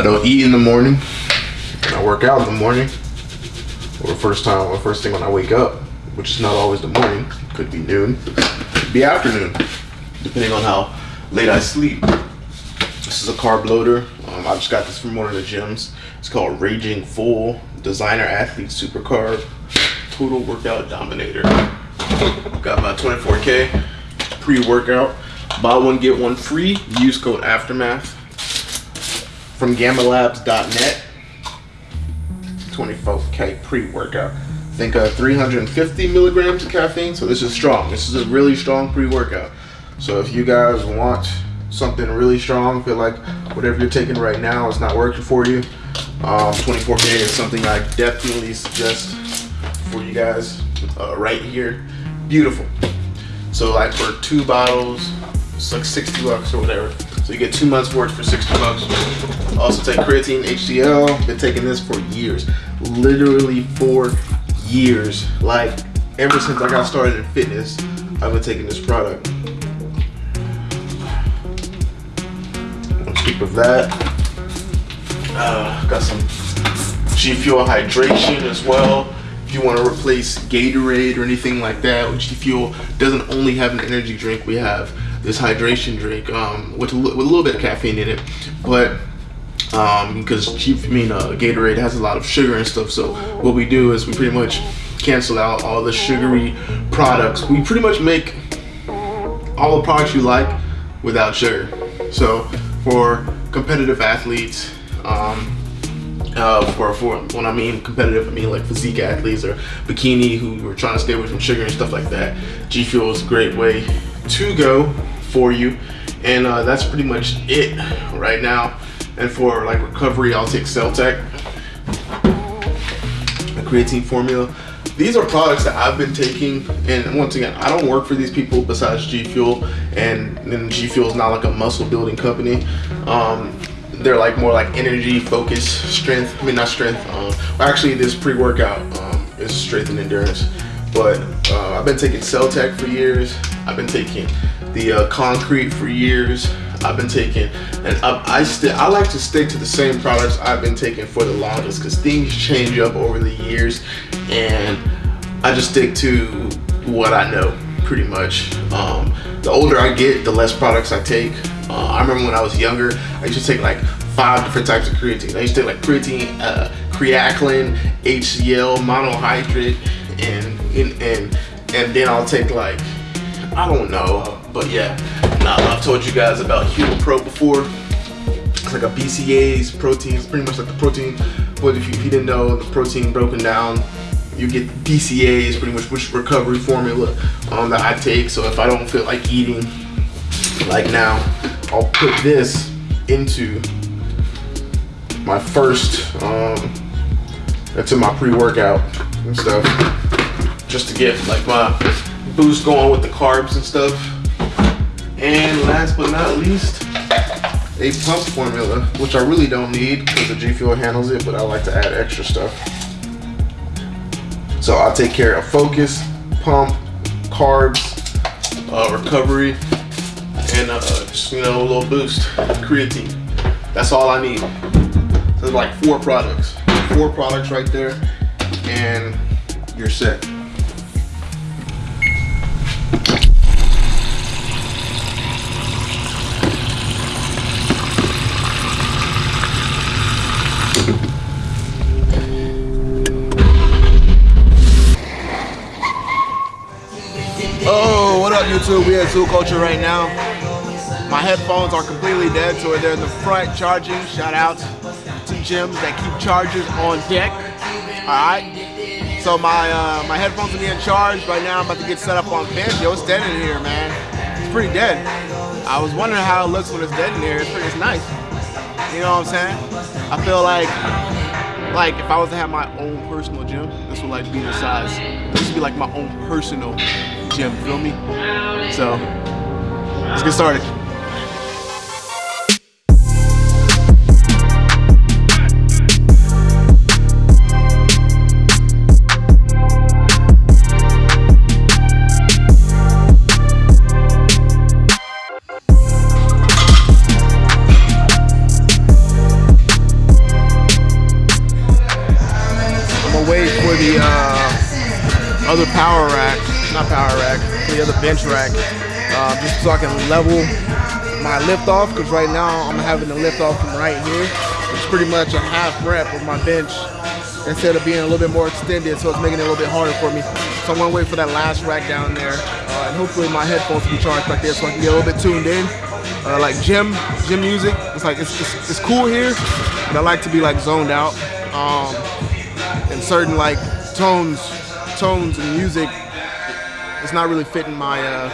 I don't eat in the morning, and I work out in the morning, or first time, or first thing when I wake up, which is not always the morning. Could be noon, could be afternoon, depending on how late I sleep. This is a carb loader. Um, I just got this from one of the gyms. It's called Raging Full Designer Athlete Super Carb Total Workout Dominator. Got my 24K pre-workout. Buy one, get one free. Use code Aftermath from GammaLabs.net. 24K pre-workout. I think uh, 350 milligrams of caffeine. So this is strong. This is a really strong pre-workout. So if you guys want something really strong, feel like whatever you're taking right now is not working for you, um, 24K is something I definitely suggest for you guys uh, right here. Beautiful. So like for two bottles, it's like 60 bucks or whatever. So you get two months worth for 60 bucks. Also take creatine HCl. Been taking this for years. Literally for years. Like ever since I got started in fitness, I've been taking this product. Scoop of that. Uh, got some G Fuel hydration as well. If you want to replace Gatorade or anything like that, G Fuel doesn't only have an energy drink. We have this hydration drink um, with, a, with a little bit of caffeine in it, but um, because G, I mean uh, Gatorade has a lot of sugar and stuff. So what we do is we pretty much cancel out all the sugary products. We pretty much make all the products you like without sugar. So for competitive athletes, um, uh, for, for when I mean competitive, I mean like physique athletes or bikini who are trying to stay away from sugar and stuff like that. G Fuel is a great way to go for you. And uh, that's pretty much it right now. And for like recovery, I'll take Cell-Tech, a creatine formula. These are products that I've been taking, and once again, I don't work for these people besides G Fuel, and G Fuel is not like a muscle building company. Um, they're like more like energy, focus, strength. I mean, not strength. Um, actually, this pre-workout um, is strength and endurance. But uh, I've been taking Cell-Tech for years. I've been taking the uh, Con-Cret for years. I've been taking, and I, I still I like to stick to the same products I've been taking for the longest because things change up over the years, and I just stick to what I know pretty much. Um, the older I get, the less products I take. Uh, I remember when I was younger, I used to take like five different types of creatine. I used to take like creatine, uh, creatinine, HCl, monohydrate, and, and and and then I'll take like I don't know, but yeah. Now I've told you guys about HumaPro before. It's like a BCAAs protein. It's pretty much like the protein. But if you, if you didn't know, the protein broken down you get BCAAs, pretty much which recovery formula um, that I take. So if I don't feel like eating like now, I'll put this into my first, um, into my pre-workout and stuff, just to get like my boost going with the carbs and stuff. And last but not least, a pump formula, which I really don't need because the G Fuel handles it, but I like to add extra stuff. So I'll take care of focus, pump, carbs, uh, recovery, and uh, just, you know, a little boost, creatine. That's all I need. So like four products. Four products right there, and you're set. Up YouTube? We at Zoo Culture right now. My headphones are completely dead, so they're in the front charging. Shout out to gyms that keep chargers on deck. Alright. So my uh, my headphones are being charged right now. I'm about to get set up on bench. Yo, it's dead in here, man. It's pretty dead. I was wondering how it looks when it's dead in here. It's pretty it's nice. You know what I'm saying? I feel like like if I was to have my own personal gym, this would like be the size. This would be like my own personal gym, feel me? So, let's get started. wait for the uh, other power rack not power rack, the other bench rack, uh, just so I can level my lift off. Because right now I'm having to lift off from right here. It's pretty much a half rep of my bench instead of being a little bit more extended, so it's making it a little bit harder for me. So I'm gonna wait for that last rack down there, uh, and hopefully my headphones will be charged like this so I can get a little bit tuned in. Uh, like gym, gym music. It's like it's, it's, it's, cool here, but I like to be like zoned out. Um, and certain like tones, tones and music, it's not really fitting my uh,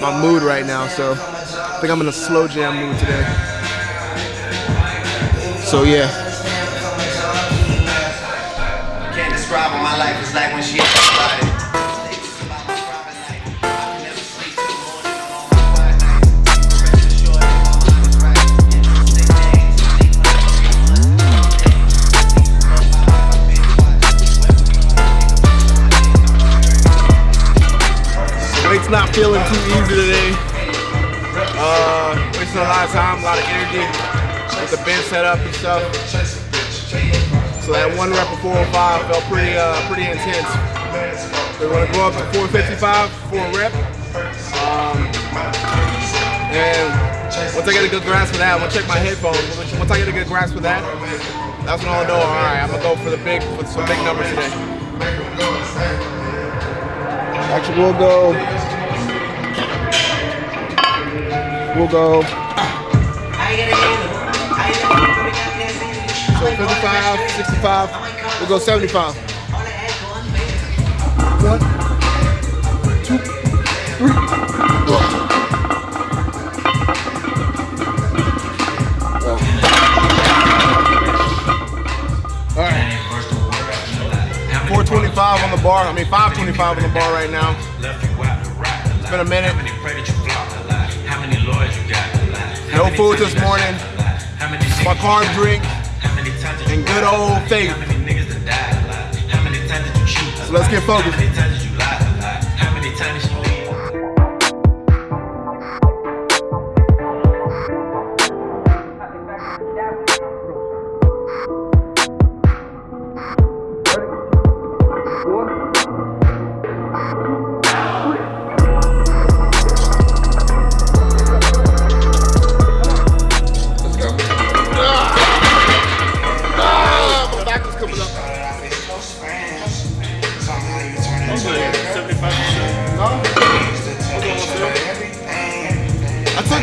my mood right now. So I think I'm in a slow jam mood today. So yeah. Can't describe what my life is like when she energy with the bench set up and stuff. So that one rep of 405 felt pretty uh, pretty intense. We want to go up to 455 for a rep. Um, and once I get a good grasp of that, I'm gonna check my headphones. Once I get a good grasp of that, that's when I'll know, all right, I'm gonna go for the big, for some big numbers today. Actually, we'll go, we'll go. 55, 65, we'll go 75. One, two, three, four. All right. 425 on the bar. I mean 525 on the bar right now. It's been a minute. No food this morning. My carb drink and good old faith. So let's get focused.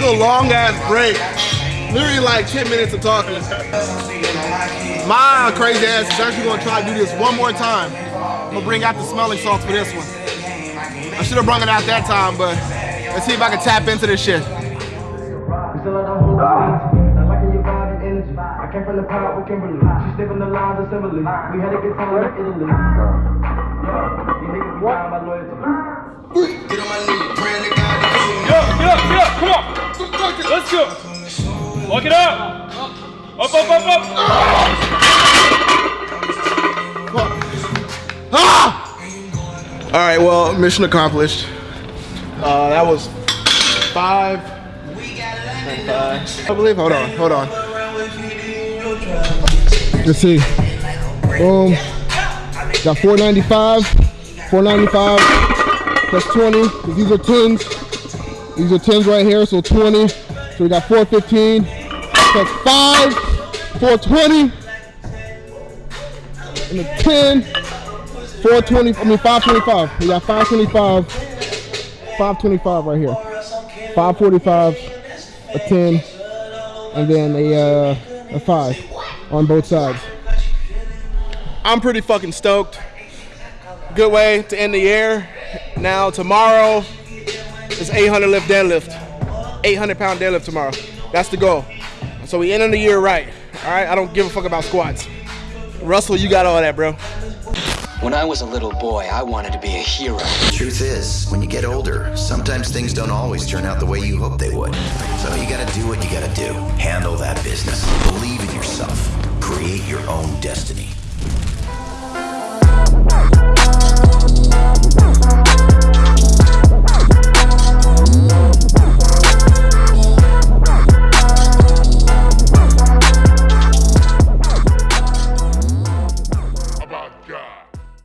A long ass break. Literally like 10 minutes of talking. My crazy ass is actually gonna try to do this one more time. I'm gonna bring out the smelling salts for this one. I should have brought it out that time, but let's see if I can tap into this shit. I came from the pot with Kimberly. She's sniffing the lines of Simile. We had a good time in Italy. Yeah, you niggas be my loyalty. Get on my knee, praying to God to Get up, get up, get up, come on. Let's go. Walk it up. Up, up, up, up. Ah! All right, well, mission accomplished. Uh, that was five. five. I believe, hold on, hold on. Let's see. Boom. Got 495, 495 plus 20, these are 10s. These are 10s right here, so 20. So we got 415. That's 5, 420. And a 10, 420, I mean 525. We got 525, 525 right here. 545, a 10, and then a, uh, a 5 on both sides. I'm pretty fucking stoked. Good way to end the year. Now tomorrow, is 800 lift deadlift. 800 pound deadlift tomorrow. That's the goal. So we end on the year right. All right, I don't give a fuck about squats. Russell, you got all that, bro. When I was a little boy, I wanted to be a hero. The truth is, when you get older, sometimes things don't always turn out the way you hope they would. So you gotta do what you gotta do. Handle that business. Believe in yourself. Create your own destiny.